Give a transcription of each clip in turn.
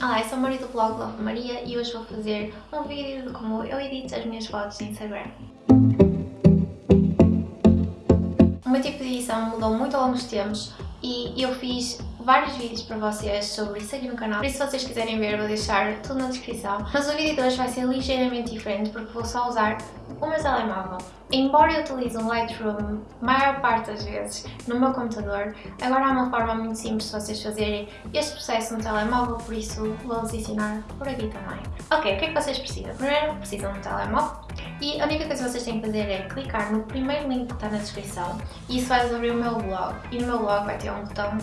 Olá, eu sou a Maria do blog Love Maria e hoje vou fazer um vídeo de como eu edito as minhas fotos no Instagram. O meu tipo de edição mudou muito ao longo dos tempos e eu fiz vários vídeos para vocês sobre isso aqui no canal, por isso se vocês quiserem ver vou deixar tudo na descrição. Mas o vídeo de hoje vai ser ligeiramente diferente porque vou só usar o meu telemóvel. Embora eu utilize o Lightroom maior parte das vezes no meu computador, agora há uma forma muito simples de vocês fazerem este processo no telemóvel, por isso vou-vos ensinar por aqui também. Ok, o que é que vocês precisam? Primeiro precisam de um telemóvel e a única coisa que vocês têm que fazer é clicar no primeiro link que está na descrição e isso vai abrir o meu blog e no meu blog vai ter um botão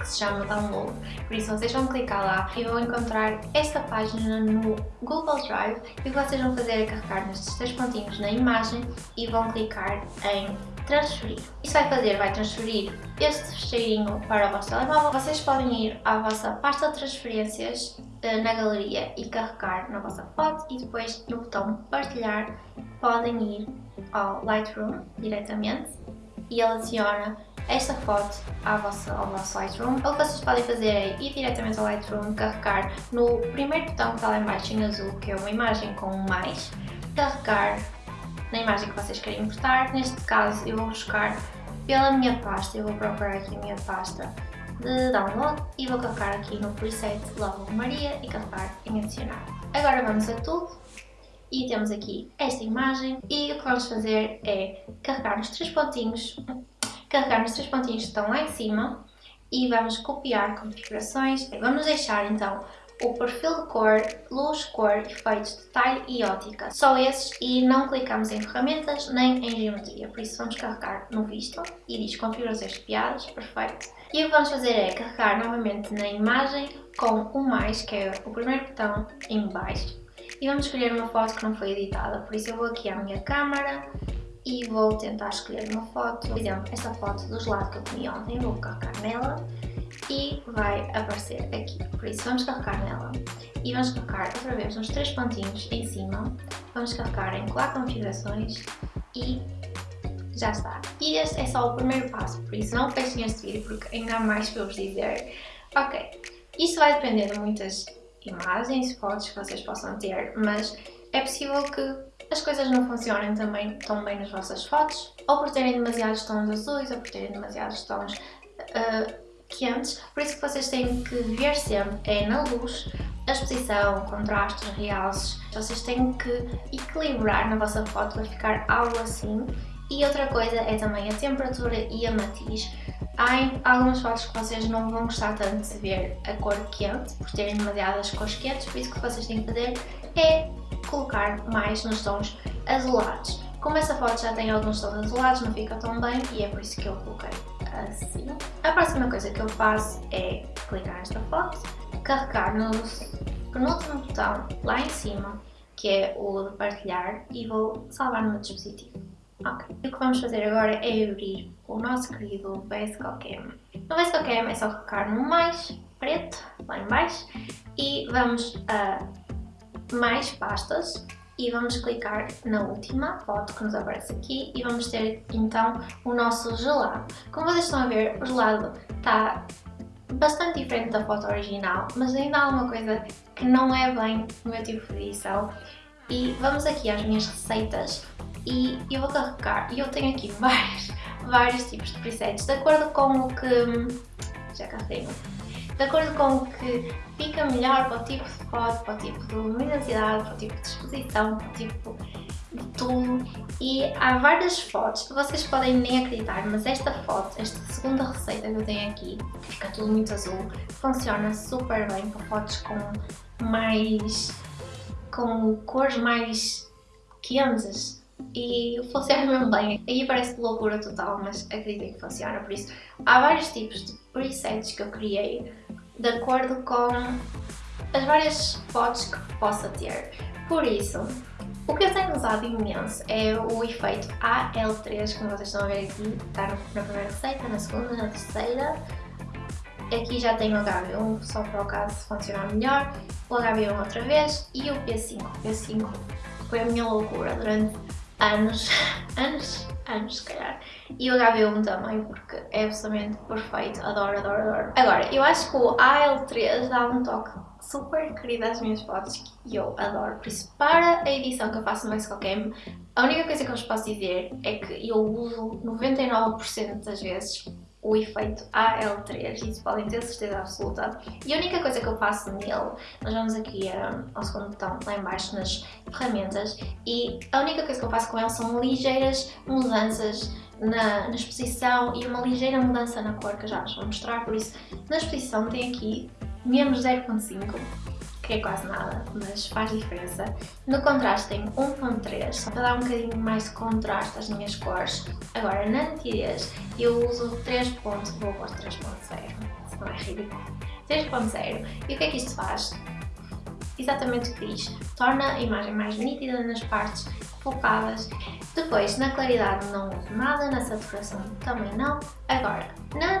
que se chama Download. Por isso vocês vão clicar lá e vão encontrar esta página no Google Drive e o que vocês vão fazer é carregar nestes três pontinhos na imagem e vão clicar em transferir. Isso vai fazer, vai transferir este fecheirinho para o vosso telemóvel. Vocês podem ir à vossa pasta de transferências eh, na galeria e carregar na vossa foto e depois no botão partilhar podem ir ao Lightroom diretamente e ele adiciona esta foto vossa, ao vosso Lightroom. O que vocês podem fazer é ir diretamente ao Lightroom, carregar no primeiro botão que está lá embaixo em azul, que é uma imagem com um mais, carregar na imagem que vocês querem importar. Neste caso eu vou buscar pela minha pasta, eu vou procurar aqui a minha pasta de download e vou carregar aqui no preset Love Maria e carregar em adicionar. Agora vamos a tudo e temos aqui esta imagem e o que vamos fazer é carregar nos três pontinhos carregar nos três pontinhos que estão lá em cima e vamos copiar configurações. Vamos deixar então o perfil de cor, luz, cor, efeitos, detalhe e ótica. Só esses e não clicamos em ferramentas nem em geometria, por isso vamos carregar no visto e diz configurações copiadas, perfeito. E o que vamos fazer é carregar novamente na imagem com o mais, que é o primeiro botão em baixo. E vamos escolher uma foto que não foi editada, por isso eu vou aqui à minha câmara, e vou tentar escolher uma foto, por exemplo, esta foto do gelado que eu comi ontem, vou carregar nela e vai aparecer aqui, por isso vamos carregar nela. E vamos carregar outra vez nos três pontinhos em cima, vamos carregar em colar configurações e já está. E este é só o primeiro passo, por isso não fechem este vídeo porque ainda há mais para vos dizer. Ok, isto vai depender de muitas imagens, fotos que vocês possam ter, mas é possível que as coisas não funcionem também tão bem nas vossas fotos, ou por terem demasiados tons azuis, ou por terem demasiados tons uh, quentes, por isso que vocês têm que ver sempre é na luz, a exposição, contrastes, realces, vocês têm que equilibrar na vossa foto para ficar algo assim. E outra coisa é também a temperatura e a matiz. Há algumas fotos que vocês não vão gostar tanto de ver a cor quente, por terem demasiadas cores quentes, por isso que vocês têm que fazer é colocar mais nos tons azulados. Como essa foto já tem alguns tons azulados, não fica tão bem e é por isso que eu coloquei assim. A próxima coisa que eu faço é clicar nesta foto, carregar no penúltimo botão lá em cima, que é o de partilhar, e vou salvar no meu dispositivo. Ok. E o que vamos fazer agora é abrir o nosso querido VSCOCAM. No VSCOCAM é só clicar no mais preto, lá em baixo, e vamos a mais pastas e vamos clicar na última foto que nos aparece aqui e vamos ter então o nosso gelado. Como vocês estão a ver, o gelado está bastante diferente da foto original, mas ainda há uma coisa que não é bem o meu tipo de edição e vamos aqui às minhas receitas e eu vou carregar, e eu tenho aqui vários, vários tipos de presets. De acordo com o que... já carreguei de acordo com o que fica melhor para o tipo de foto, para o tipo de luminosidade, para o tipo de exposição, para o tipo de tudo. E há várias fotos. Que vocês podem nem acreditar, mas esta foto, esta segunda receita que eu tenho aqui, que fica tudo muito azul, funciona super bem para fotos com mais... com cores mais quentes e funciona mesmo bem. Aí parece loucura total, mas acreditem que funciona, por isso há vários tipos de presets que eu criei de acordo com as várias fotos que possa ter. Por isso, o que eu tenho usado imenso é o efeito AL3, como vocês estão a ver aqui, está na primeira receita, na segunda, na terceira. Aqui já tenho o HB1, só para o caso funcionar melhor, o HB1 outra vez e o P5. O P5 foi a minha loucura durante anos, anos, anos se calhar. E o HB1 também, porque é absolutamente perfeito, adoro, adoro, adoro. Agora, eu acho que o AL3 dá um toque super querida as minhas fotos e eu adoro. Por isso, para a edição que eu faço no Cam, a única coisa que eu vos posso dizer é que eu uso 99% das vezes o efeito AL3, isso podem ter certeza absoluta. E a única coisa que eu faço nele, nós vamos aqui um, ao segundo botão, lá em baixo nas ferramentas, e a única coisa que eu faço com ele são ligeiras mudanças na, na exposição e uma ligeira mudança na cor que eu já vos vou mostrar, por isso na exposição tem aqui menos 0.5 que é quase nada, mas faz diferença. No contraste tem 1.3, só para dar um bocadinho mais de contraste às minhas cores. Agora, na nitidez, eu uso 3. vou pôr 3.0, se não é ridículo. 3.0. E o que é que isto faz? Exatamente o que diz. Torna a imagem mais nítida nas partes focadas. Depois, na claridade não uso nada, na saturação também não. Agora, na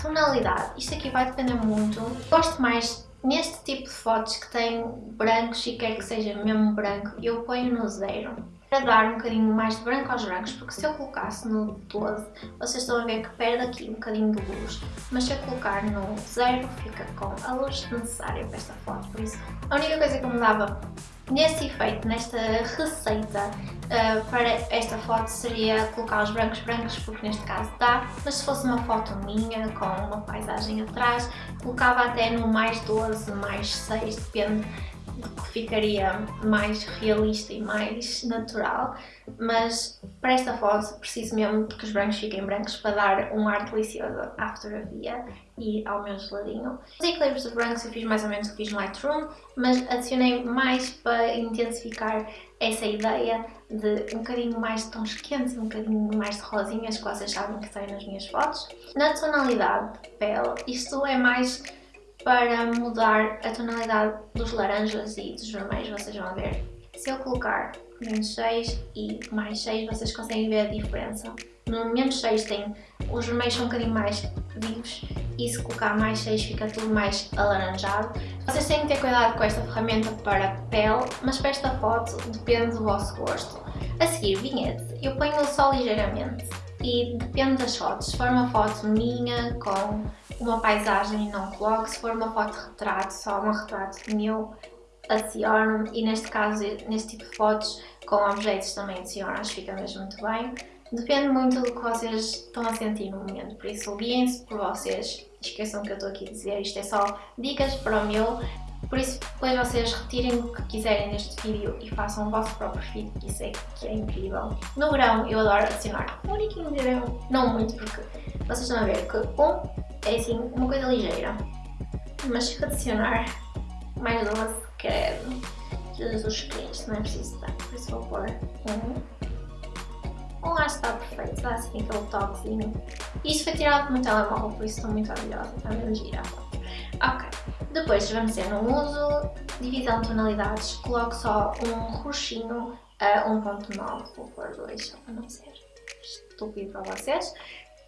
tonalidade, isto aqui vai depender muito. Gosto mais Neste tipo de fotos que tem brancos e quer que seja mesmo branco, eu ponho no zero para dar um bocadinho mais de branco aos brancos, porque se eu colocasse no 12, vocês estão a ver que perde aqui um bocadinho de luz, mas se eu colocar no zero, fica com a luz necessária para esta foto, por isso a única coisa que eu mudava neste efeito, nesta receita uh, para esta foto seria colocar os brancos brancos, porque neste caso dá, mas se fosse uma foto minha com uma paisagem atrás, colocava até no mais 12, mais 6, depende ficaria mais realista e mais natural, mas para esta foto preciso mesmo que os brancos fiquem brancos para dar um ar delicioso à fotografia e ao meu geladinho. Os equilíbrios de brancos eu fiz mais ou menos o que fiz no Lightroom, mas adicionei mais para intensificar essa ideia de um bocadinho mais de tons quentes, um bocadinho mais de rosinhas que vocês sabem que tem nas minhas fotos. Na tonalidade de pele, isto é mais para mudar a tonalidade dos laranjas e dos vermelhos, vocês vão ver. Se eu colocar menos 6 e mais 6, vocês conseguem ver a diferença. No menos 6 tem, os vermelhos são um bocadinho mais vivos e se colocar mais 6 fica tudo mais alaranjado. Vocês têm que ter cuidado com esta ferramenta para pele, mas para esta foto depende do vosso gosto. A seguir, vinhete, eu ponho só ligeiramente e depende das fotos. Se for uma foto minha com uma paisagem não coloco, se for uma foto retrato, só um retrato meu, adiciono e neste caso, neste tipo de fotos com objetos também adiciono, acho que fica mesmo muito bem. Depende muito do que vocês estão a sentir no momento, por isso guiem-se por vocês, esqueçam que eu estou aqui a dizer, isto é só dicas para o meu, por isso depois vocês retirem o que quiserem deste vídeo e façam o vosso próprio feed, que isso é, que é incrível. No verão eu adoro adicionar um uniquinho de verão, não muito porque vocês estão a ver que um é assim, uma coisa ligeira. Mas se adicionar mais doce, credo. Jesus Cristo, não é preciso tanto, por isso vou pôr um. Um lá está perfeito, dá assim aquele toquezinho. Isto foi tirado do meu telemóvel, por isso estou muito orgulhosa, está mesmo gira Ok, depois vamos ter no uso, divisão de tonalidades, coloco só um roxinho a 1.9, vou pôr 2 só para não ser estúpido para vocês.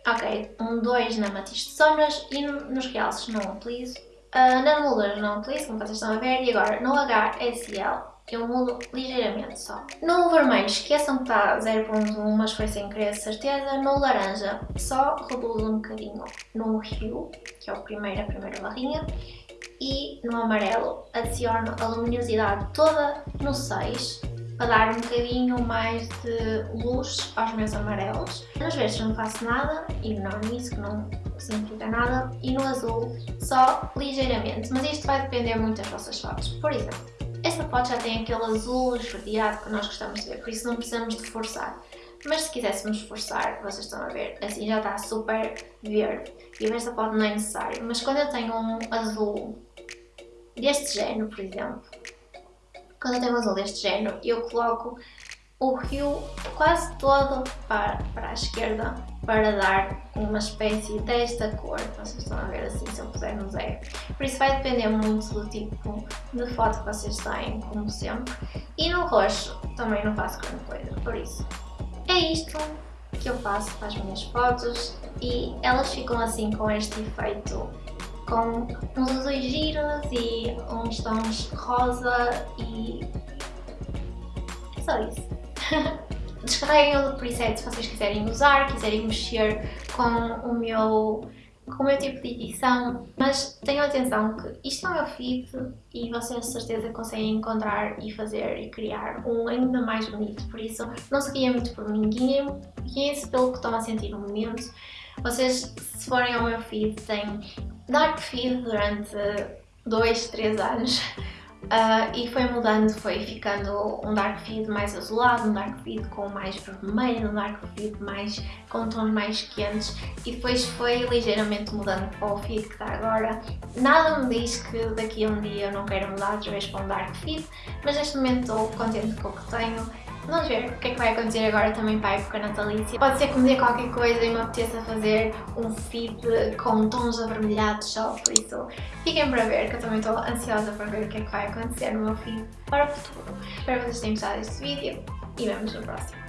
Ok, um 2 na matiz de sombras e nos realces não utilizo. Uh, na moldura não utilizo, como vocês estão a ver, e agora no HSL eu mudo ligeiramente só. No vermelho, esqueçam que está 0.1, mas foi sem querer certeza. No laranja, só reduzo um bocadinho no hue, que é o primeiro, a primeira barrinha. E no amarelo, adiciono a luminosidade toda no 6 para dar um bocadinho mais de luz aos meus amarelos. Nos verdes não faço nada, ignorem isso que não significa nada. E no azul só ligeiramente, mas isto vai depender muito das vossas fotos. Por exemplo, esta foto já tem aquele azul esverdeado que nós gostamos de ver, por isso não precisamos de forçar. Mas se quiséssemos forçar, vocês estão a ver, assim já está super verde. E esta foto não é necessário. Mas quando eu tenho um azul deste género, por exemplo, quando eu tenho um azul deste género, eu coloco o rio quase todo para, para a esquerda para dar uma espécie desta cor, vocês estão a ver assim se eu puser no zero. Por isso vai depender muito do tipo de foto que vocês têm, como sempre. E no roxo também não faço grande coisa, por isso é isto que eu faço para as minhas fotos e elas ficam assim com este efeito com uns azuis giros e uns tons rosa e é só isso. Descarreguem o preset se vocês quiserem usar, quiserem mexer com o meu com o meu tipo de edição, mas tenham atenção que isto é o meu feed e vocês de certeza conseguem encontrar e fazer e criar um ainda mais bonito, por isso não se guiem muito por mim, guiem-se pelo que estão a sentir no momento. Vocês, se forem ao meu feed, têm dark feed durante 2, 3 anos Uh, e foi mudando, foi ficando um dark feed mais azulado, um dark feed com mais vermelho, um dark feed mais, com tons mais quentes e depois foi ligeiramente mudando para o feed que está agora. Nada me diz que daqui a um dia eu não quero mudar outra vez para um dark feed, mas neste momento estou contente com o que tenho Vamos ver o que é que vai acontecer agora também para a época natalícia. Pode ser que me dê qualquer coisa e me apeteça fazer um feed com tons avermelhados só, por isso fiquem para ver, que eu também estou ansiosa para ver o que é que vai acontecer no meu feed para o futuro. Espero que vocês tenham gostado deste vídeo e vemos no próximo.